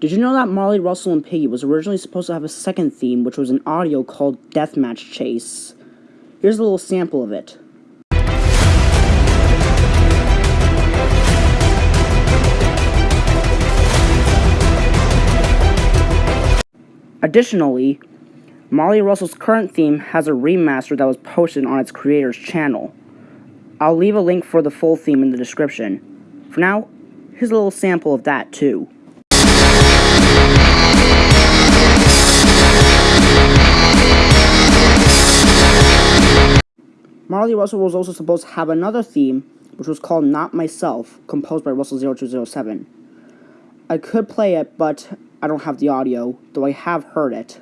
Did you know that Molly, Russell, and Piggy was originally supposed to have a second theme, which was an audio called Deathmatch Chase? Here's a little sample of it. Additionally, Molly Russell's current theme has a remaster that was posted on its creator's channel. I'll leave a link for the full theme in the description. For now, here's a little sample of that too. Marley Russell was also supposed to have another theme, which was called Not Myself, composed by Russell0207. I could play it, but I don't have the audio, though I have heard it.